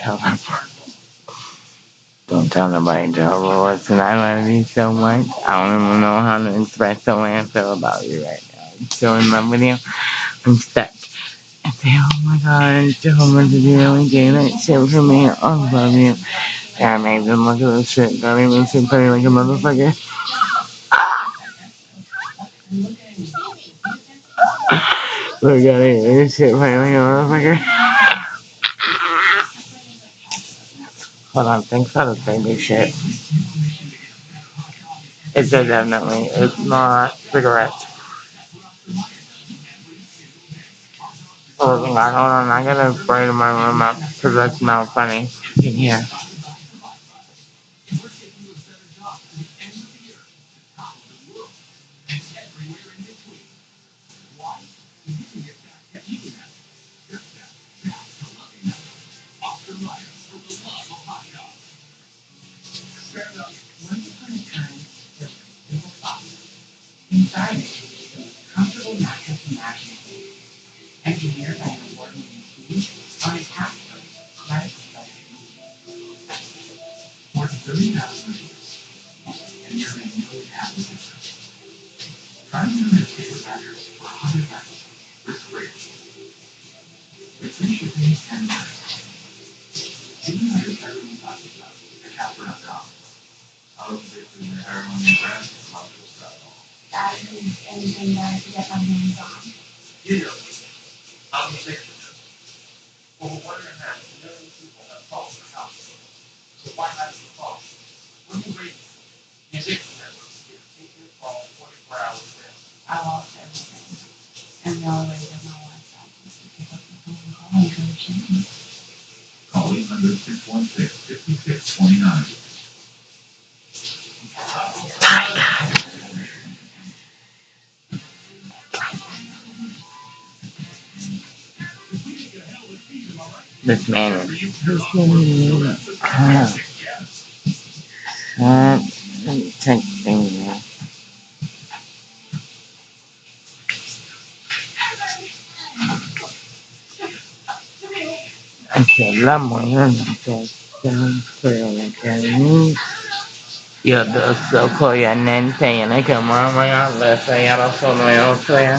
them. Don't tell nobody Jehovah Listen, I love you so much. I don't even know how to express the way I feel about you right now. I'm so in love with you. I'm stuck. I say, oh my god, Jehovah, did you really do that shit for me? I love you. Yeah, I made them look at this shit. Got even sit pretty like a motherfucker. Look at. This shit pretty like a motherfucker. Hold on, thanks for the baby shit. It's definitely. It's not cigarettes. Oh my god, hold on, I gotta spray my room up because that smells funny in here. Anything that I could get my hands on. Yeah, I'm a big Well, one and a half million people have house. So why not the phone? When you read music networks, you take your phone 24 hours day. I lost everything. And the only way to get call and go to Jimmy. Call 800 616 5629. This man is pushing me up. Stop texting me. I la mujer que siempre que ni yo dos soco ya nente ya ne que mama ya le fe ya lo sono yo fe.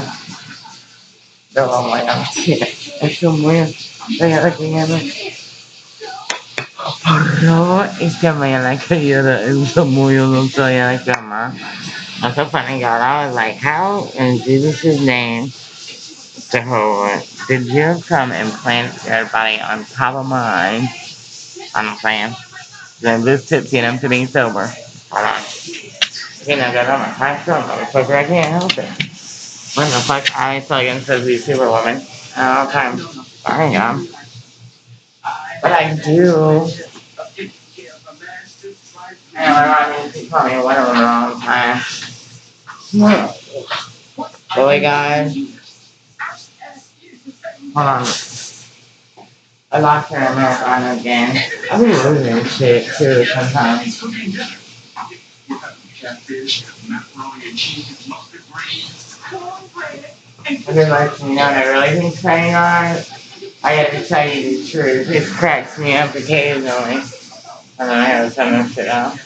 Pero mama ya es muy Tingnan Pero iskamaya like kaya it was so funny God. I was like, how in Jesus' name Jehovah did you come and plant everybody on top of mine? I'm saying. Then this tipsy and I'm sitting sober. Hold on. You know, God, I'm a high strong motherfucker. I can't help it. When the fuck I saw you supposed to be Superwoman all times. I am. But I do. And I mean, called me the wrong time. Really, guys? Hold on. I lost her Americana again. I be losing shit too sometimes. I mean, like, you know, I really been saying on it. I have to tell you the truth. It cracks me up occasionally. Know, I have some of shit out.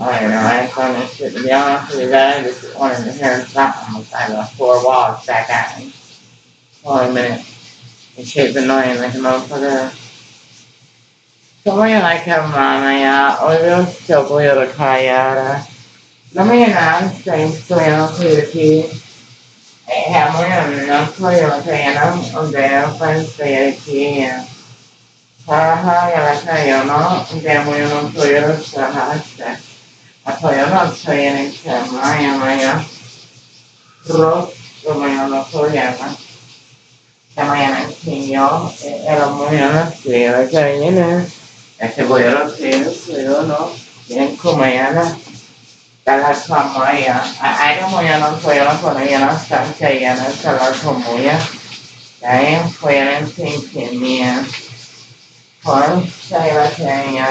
I don't know, I have some of shit. To be honest with you, I just wanted to hear something inside the four walls back at me. For a minute. And shit's annoying like a motherfucker. Somebody like her mama, yeah. Oh, you're still weird, Kayara. Let me announce things to you, too. Hammer Hamilton Ontario ganó un dedo para el Federico. Trabaja y batalló de Unión Ontario los trabajaste. Apoyó la Ontario en Chema y Amaya. Ross, como yo lo llama. La mañana enseñó el Unión Ontario de Carolina. Este apoyó los Ontario, pero no. Tienen como ya las las famollas. Hay como yo no fueron cuando yo no estaba cayendo hasta las famollas. De ahí fueron sin tenía. Fueron se iba a tener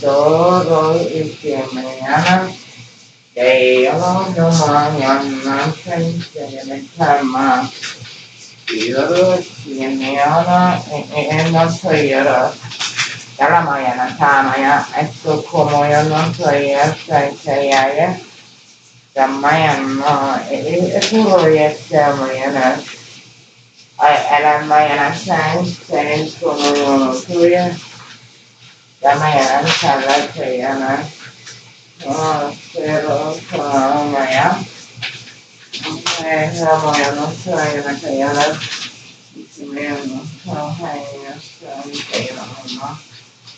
dos, dos y que mañana. De ellos no más, yo no sé si me está más. Y yo, si me habla, eh, eh, él no soy yo. Ramayana, es puro y esta Mariana. Era Mariana San, San como tuya. Ramayana Sala Chayana. Pero Maya. Ramayana Chayana Chayana.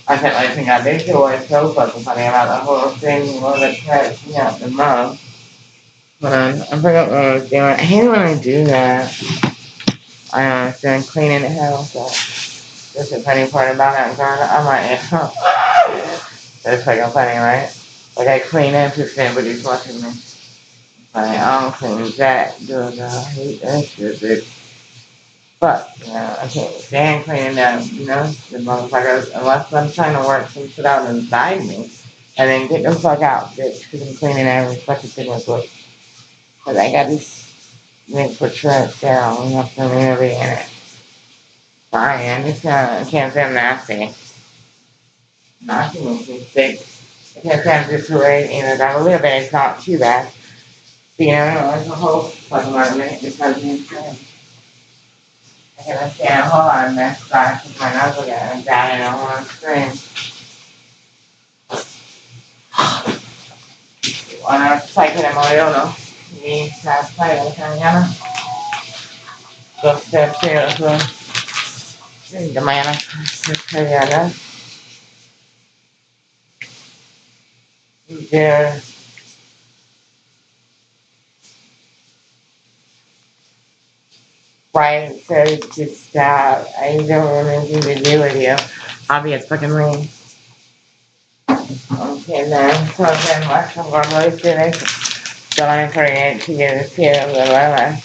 I said, I think I did feel like so fucking funny about the whole thing, all the catching up the. But um, I forgot what I was doing. I hate when I do that. I was doing cleaning the house. So that's the funny part about it. God, I'm like, that's fucking funny, right? Like I clean up if anybody's watching me. Like, I don't clean that, dude. I hate that shit, bitch. But, you know, I can't stand cleaning up, you know, the motherfuckers, unless I'm trying to work some shit out inside me. And then get the fuck out, bitch, because I'm cleaning every fucking thing with it. Because I got this link for trash down, we have to community in it. Fine, I just uh, I can't say I'm nasty. Nasty makes me sick. I can't say I'm just right, you know, that a little bit, it's not too bad. You know, it's a whole fucking argument because it's I can stand hold on this side because my get down and I want to scream. Sai che ne muoio uno. Mi sa fare la mañana. Dos terceros. De mañana. Mañana. There. Right, so just, uh, I don't want anything to do with you. Obvious fucking leave. Okay, then, so then let's go to this. Don't forget to get a few of the lala.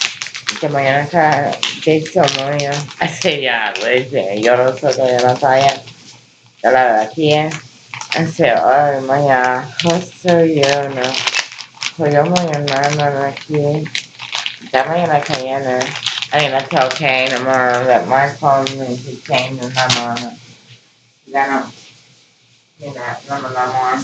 Que mañana está de somoyo. Así ya, pues, yo no que yo no sabía. Yo la verdad aquí, así, ay, mañana, justo yo no. Pues yo mañana no aquí. Ya mañana cayendo. I mean, that's okay tomorrow that my phone is he changed the number on it. Then I'll, you know, number no more.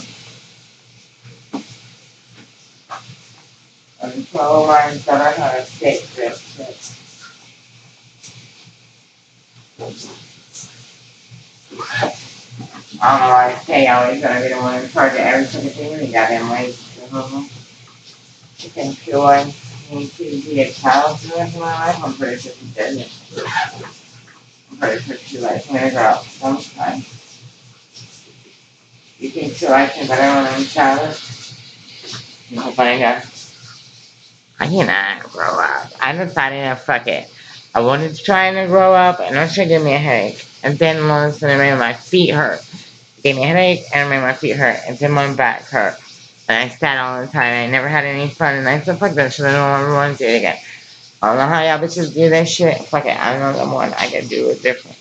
And so mine said I had a stick this. I don't know why I say always gonna be the one in charge of every single thing we got in ways. You can sure need to be a child of my life, I'm pretty sure she did. I'm pretty sure she likes me up sometime. You think she likes me better when I'm a child? No, find out. I cannot grow up. I decided to fuck it. I wanted to try to grow up and it should give me a headache. And then all of a it made my feet hurt. It gave me a headache and it made my feet hurt. And then my back hurt. And I sat all the time. I never had any fun. And I said, fuck that shit. I don't ever want to do it again. I don't know how y'all bitches do that shit. Fuck it. I don't know the one. I can do it different.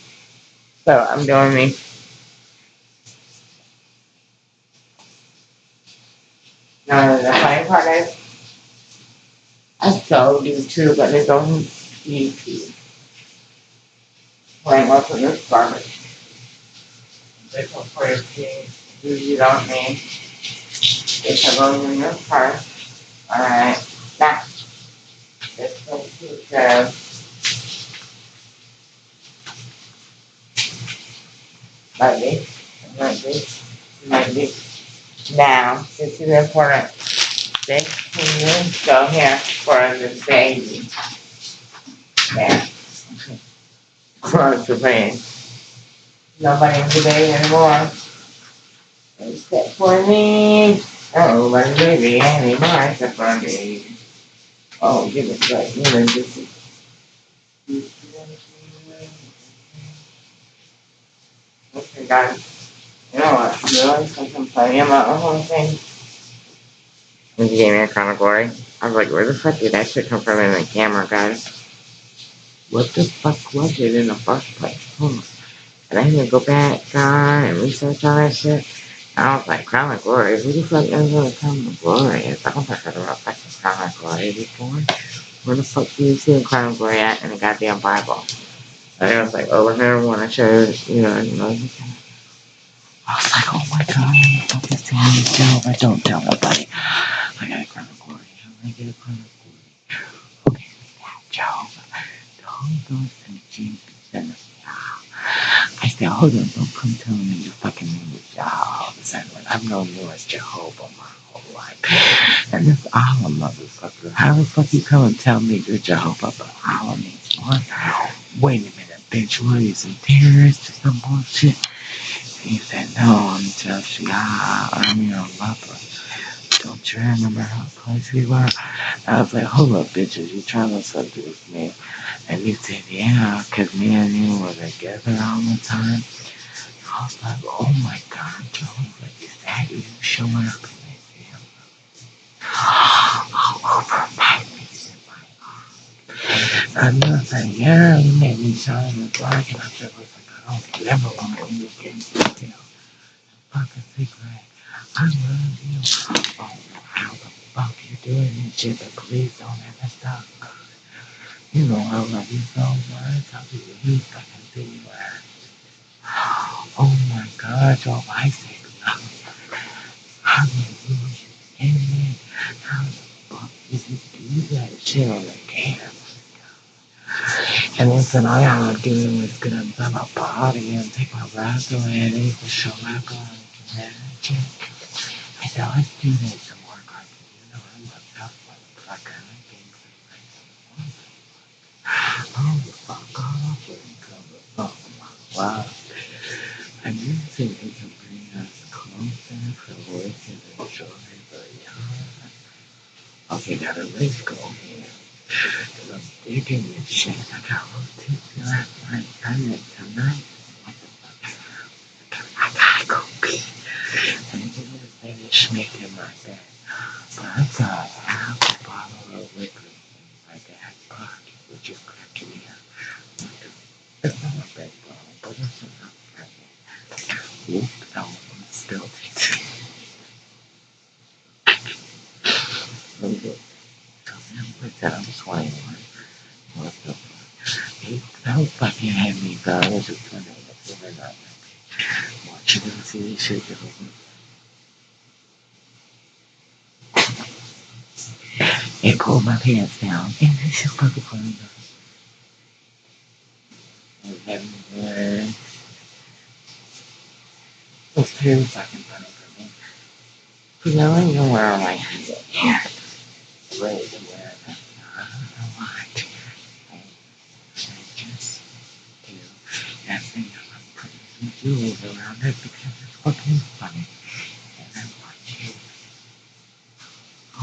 So I'm doing me. No, the funny part is, I so do too, but they don't YouTube. Playing up with this garbage. This will for your kids who you don't need. It's a room in your purse. Alright, now. This one too says. Like this, like this, like this. Now, this is important. This can go here for the baby. There. Cross the pain. Nobody in the day anymore. Except for me. Oh, my baby anymore except for. Oh, give it right. You know, this is. Okay, guys. You know what? I can play about the whole thing? When you gave me a crown of glory, I was like, where the fuck did that shit come from in the camera, guys? What the fuck was it in the first place? On. And I had to go back, God, and research all that shit. I was like, Crown of Glory? Who the fuck knows what a Crown of Glory is? I don't think I've about fucking Crown of Glory before. Where the fuck do you see a Crown of Glory at in the goddamn Bible? And I was like, oh, here, I want to show you, know, you know, I was like, oh my god, I'm fucking seeing Jehovah. Don't tell nobody. I got a crown of glory. I'm gonna get a crown of glory. Okay, Jehovah. The Holy Ghost and Jesus and the I said, hold on, don't come telling me your fucking name is Jehovah. I've known you as Jehovah my whole life. And that's Allah, motherfucker. How the fuck you come and tell me you're Jehovah, but Allah means one? Wait a minute, bitch. What are you, some terrorist or some bullshit? He said, no, I'm just, yeah, I'm your lover. Don't you remember how close we were? I was like, hold up, bitches, you trying to seduce me? And you said, yeah, because me and you were together all the time. I was like, oh my God, Jehovah, is that you showing up in this video? All over my face and my arm. And I was like, yeah, you made me shine the black. And I said, listen, I don't ever want to be getting. Fucking secret. I love you. I how the fuck you doing this shit, but please don't ever stop. You know I love you so much. I'll be you fucking thing. Oh my God, your wife said, Hallelujah. Amen. How the fuck you do that shit on the camera? And listen, all y'all are doing is gonna build a body and take my rapper and it will show up magic. I do this some more, guys. You know, I'm a tough motherfucker. I can't Oh, fuck off and cover up my. And you think it can bring us closer for working and joy, but yeah. Okay, got a race go here. Cause I'm digging this shit. I got a little tipsy last night. I meant tonight. I gotta go pee. And I'm finish making my bed. But I got half a bottle of liquor in my back pocket, which is me up. It's not a big bottle, but it's enough for me. Whoop, no, I'm still it. Let me get What's that? I'm 21. What the fuck? He, fucking have me. I was just wondering if you watching this shit. It pulled my pants down. And this is fucking funny, though. And having uh, it's very fucking funny for me. Because I don't even wear my hair. Ready to wear it. I don't know why. I, I just do. And thing I'm putting some jewels around it because it's fucking funny. And I want you.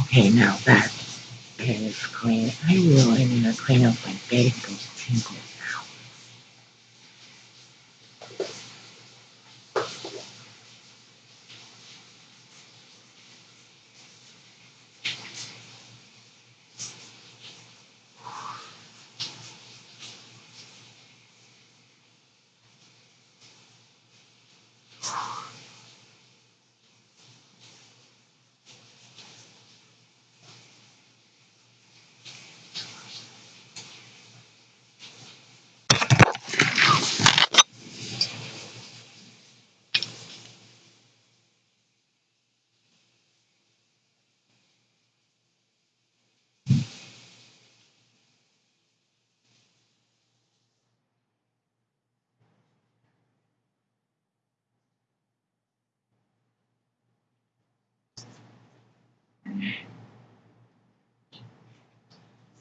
Okay, now that is clean. I clean up my face,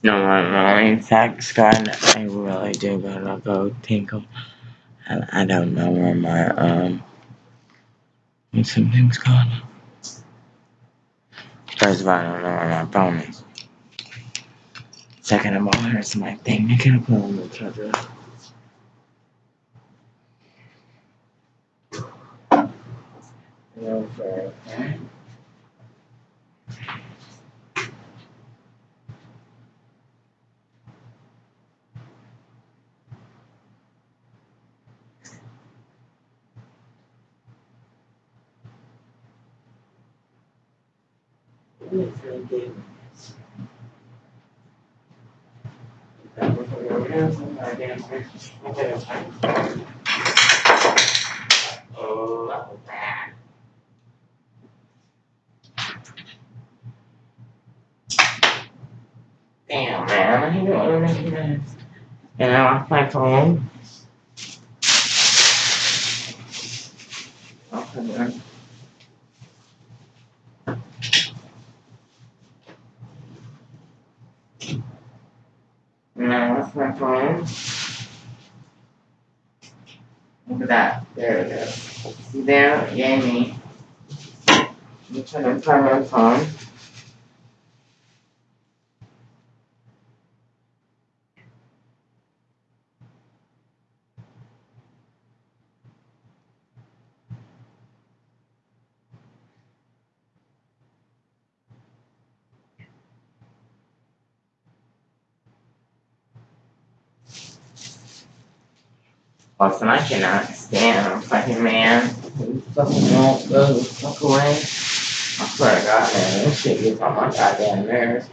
No, my my facts gone. I really do gotta go tinkle. And I don't know where my um something's gone. First of all, I don't know where my phone is. Second of all, here's my thing. I can't put on the charger. No, Midfield game. That was Oh, that was bad. Damn, man, I knew it was. And I lost my phone. At that. There it is. See there? Yay me. Front of my phone. Listen, I cannot stand a fucking man who fucking won't go the fuck away. I swear to God, man, this shit gets on my goddamn nerves.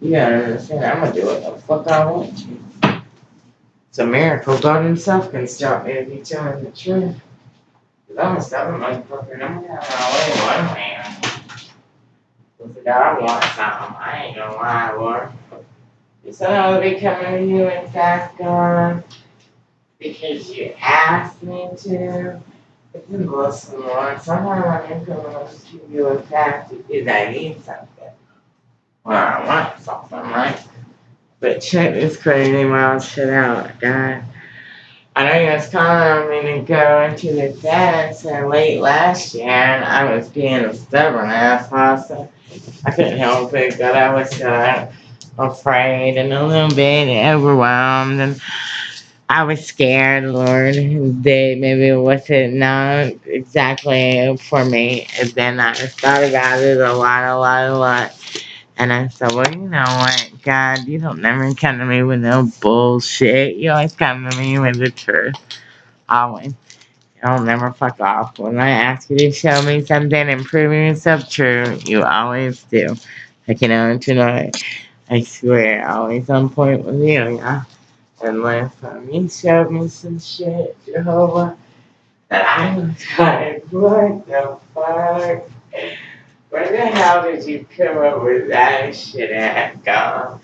You gotta understand, I'm gonna do what the fuck I want to. It's a miracle God himself can stop me if telling the truth. Cause I'm gonna stop him motherfucker, I'm gonna have my way one man. Cause if God wants something, I ain't gonna lie, Lord. You said I would be coming to you in fast, God because you asked me to. It's been blessing Lord. Sometimes I'm going to give you a fact because I need something. Or I want something, right? But check this crazy wild shit out, God. I know you was calling me to go into the dance late last year, and I was being a stubborn asshole, so I couldn't help it, but I was uh, afraid and a little bit overwhelmed, and I was scared, Lord, that maybe it wasn't not exactly for me. And then I thought about it a lot, a lot, a lot. And I said, well, you know what, God, you don't never come to me with no bullshit. You always come to me with the truth. Always. Don't never fuck off. When I ask you to show me something and prove yourself true, you always do. Like, you know, tonight, I swear, always on point with you, yeah. And last time you showed me some shit, Jehovah, that I was like, what the fuck? Where the hell did you come up with that shit at, God?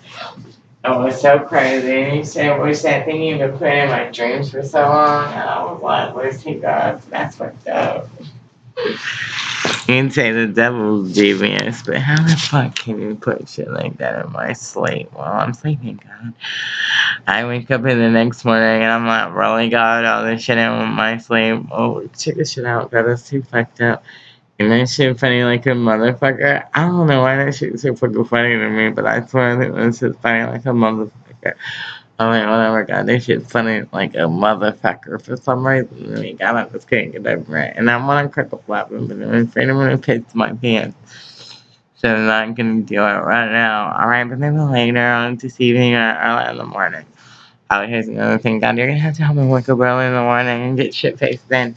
It was so crazy. And you said, what's that thing you've been putting in my dreams for so long? And I was like, he God? That's fucked up. You can say the devil's devious, but how the fuck can you put shit like that in my sleep while I'm sleeping, God? I wake up in the next morning and I'm like, really, God, all this shit in my sleep. Oh, check this shit out, God, that's too fucked up. And that shit funny like a motherfucker. I don't know why that shit's so fucking funny to me, but I swear that this shit's funny like a motherfucker. I mean, whatever, God, this shit's funny like a motherfucker for some reason. I mean, God, I just can't get over it. And I want to crack a flapping, but I'm afraid I'm gonna piss my pants. So I'm not gonna do it right now. Alright, but maybe later on this evening or early in the morning. Oh, here's another thing, God, you're gonna have to help me wake up early in the morning and get shit faced then.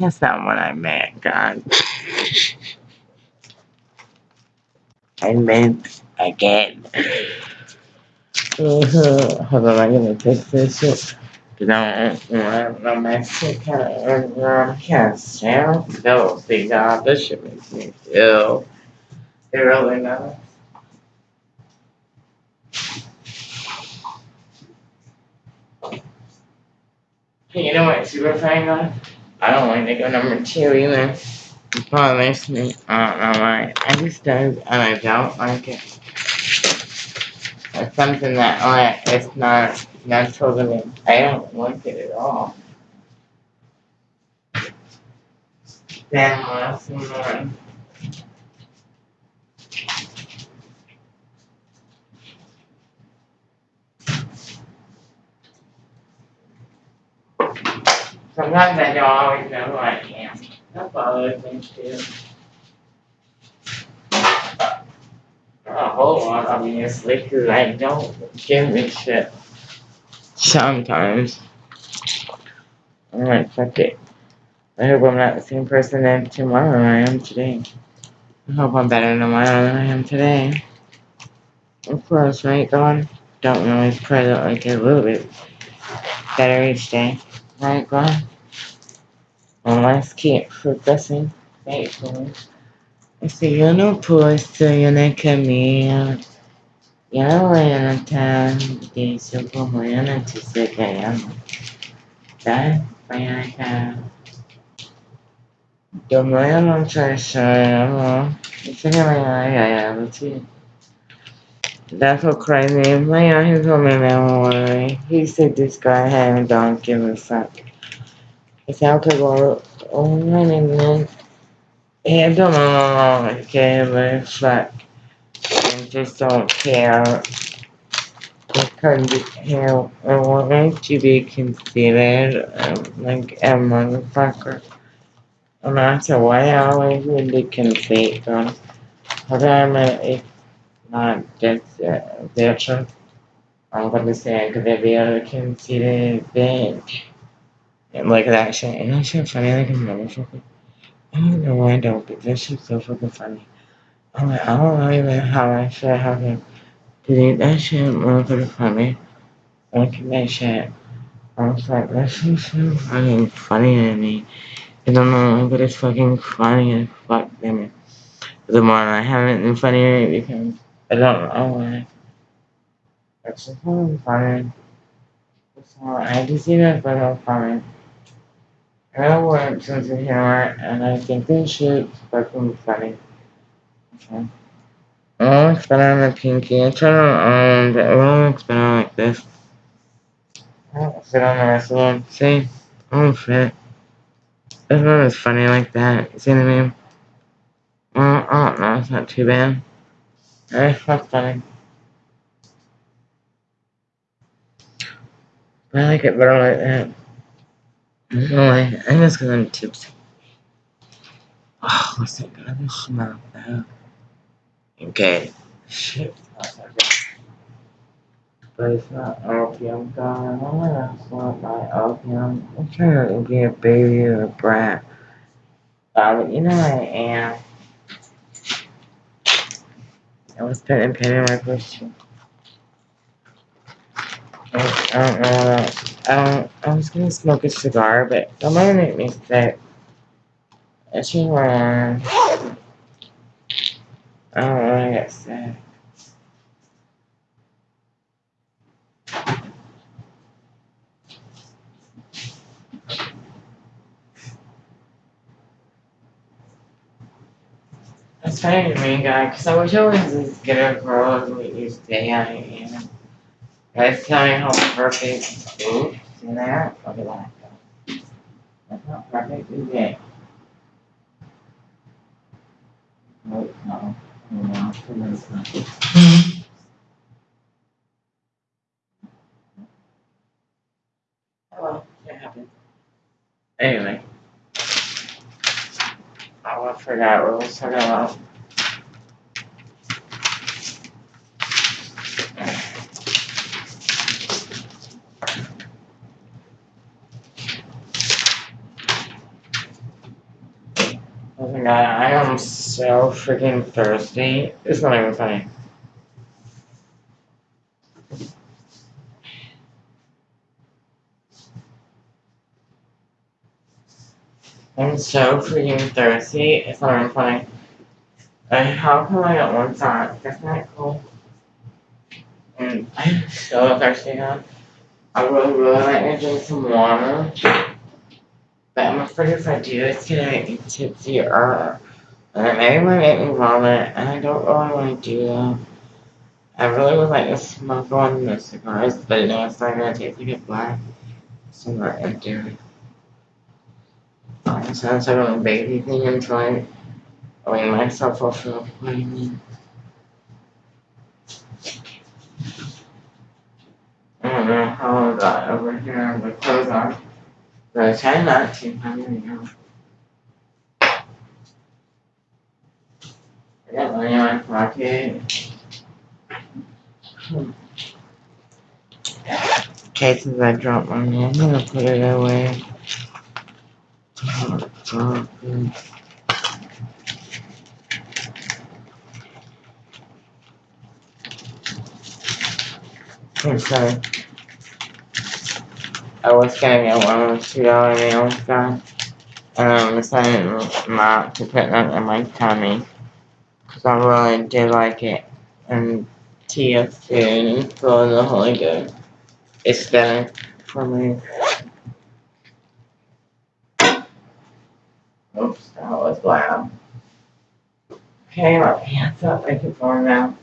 That's not what I meant, God. I meant again. Hold on, I'm gonna take this shit. Cause I don't want no mess. Kind of, kind of sound. No, see, God, this shit makes me ill. It really does. Hey, you know what super fan? I don't like to go number two either. It bothers me. I don't know why. I just don't, and I don't like it. It's something that like it's not natural to me. I don't like it at all. Then last one. Sometimes I don't always know who I am. That bothers me too. A whole lot, obviously, because I don't give a shit. Sometimes. Alright, fuck it. I hope I'm not the same person that tomorrow I am today. I hope I'm better tomorrow than I am today. Of course, right, God? Don't always pray that I get a little bit better each day. Right, God? And let's keep progressing faithfully. Este, yo no puedo, yo no camino. Yo voy a notar que su como yo no te sé que llamo. ¿Sabes? Voy a acá. Yo me voy a lanzar eso, llamo. Dice que me voy a ir a That's what crazy. My aunt he told me that He said this guy had a don't give a fuck. It's go oh my name I don't know give a fuck. I just don't care. Because hell, I want to be considered um, like a motherfucker. No matter what, I always would be considered. Because I'm a, not just a veteran. I'm gonna say because they be able to bitch. And at that shit. And that shit funny like a motherfucker. I don't know why I don't, but that shit's so fucking funny. I'm like, I don't know even how I should have him delete that shit motherfucking funny. Look at that shit. I was like, that shit's so fucking funny to me. I don't know, but it's fucking funny as fuck to me. The more I have it, the funnier it becomes. I don't know why. It's just fucking funny. So I just see that fucking funny. I want sense of humor, and I think this shit's fucking funny. Okay. I spin on the pinky. I try to, um, but I want to spin on like this. I don't fit on the rest of them. See? I don't fit. This one is funny like that. You see what I mean? Well, I don't know. It's not too bad. It's not funny. I like it better like that. It's because I'm tipsy. Oh, what's that garbage smell? Okay. Shit. But it's not opium, God. I to want my opium. I'm trying to be a baby or a brat. But you know I am. I was putting pen in my question. I don't know. I don't. I was gonna smoke a cigar, but that might make me sick. She wrong. I don't want to get sick. That's funny to me, guy, because I wish I was as good a girl as what you say I am. Guys, tell me how perfect. Oops, that? Look at that. That's not perfect, it? No. Oh, well, it happened. Anyway. I forgot talking about. Oh my god, I am so freaking thirsty. It's not even funny. I'm so freaking thirsty. It's not even funny. Like, how come I got one side? That's not cool. And I'm so thirsty now. I really, really like to drink some water. But I'm afraid if I do, it's gonna make me tipsy or it maybe might make me vomit, and I don't really want to do that. I really would like to smoke one of the cigars, but you know, it's not gonna taste like a black. So I'm not gonna do it. Um, I don't bake anything until I wean myself off of mean. I don't know how I got over here with clothes on. But I try not to, I don't know. My pocket. Okay, since I dropped money, I'm gonna put it away. I'm sorry. I was gonna get one of two dollar meals done. And I decided not to put that in my tummy. Cause I really did like it. And TSC for the Holy Ghost. It's better for me. Oops, that was loud. Okay, my pants up, make it warm now.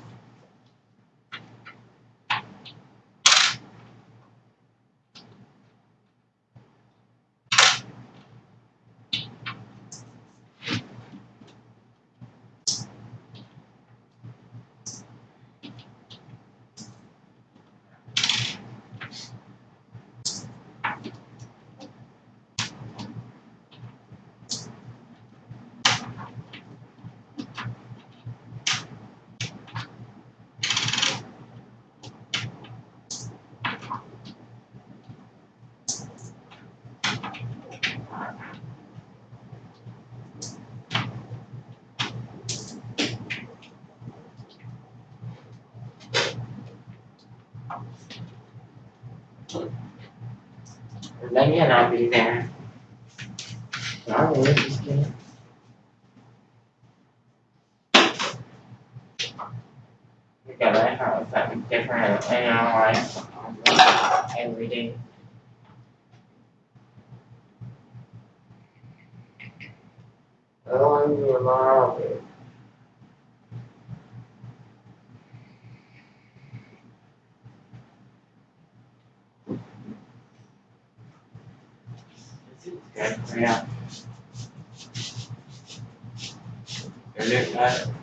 Maybe I'll be there. Sorry, just kidding. We gotta have something different in our life every day. Oh, you're marvelous. Good, yeah. It looks like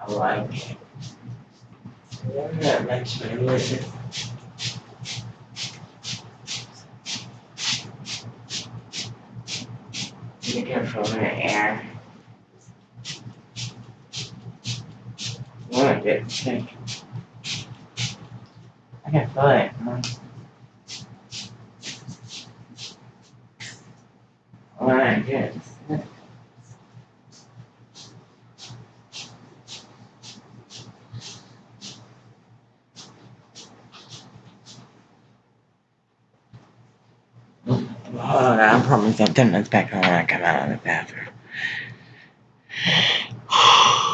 I like it. Yeah, that makes me careful with the air. I wanna get sick. I can feel it. I wanna get sick. Hold on, I promise something that's when I come out of the bathroom.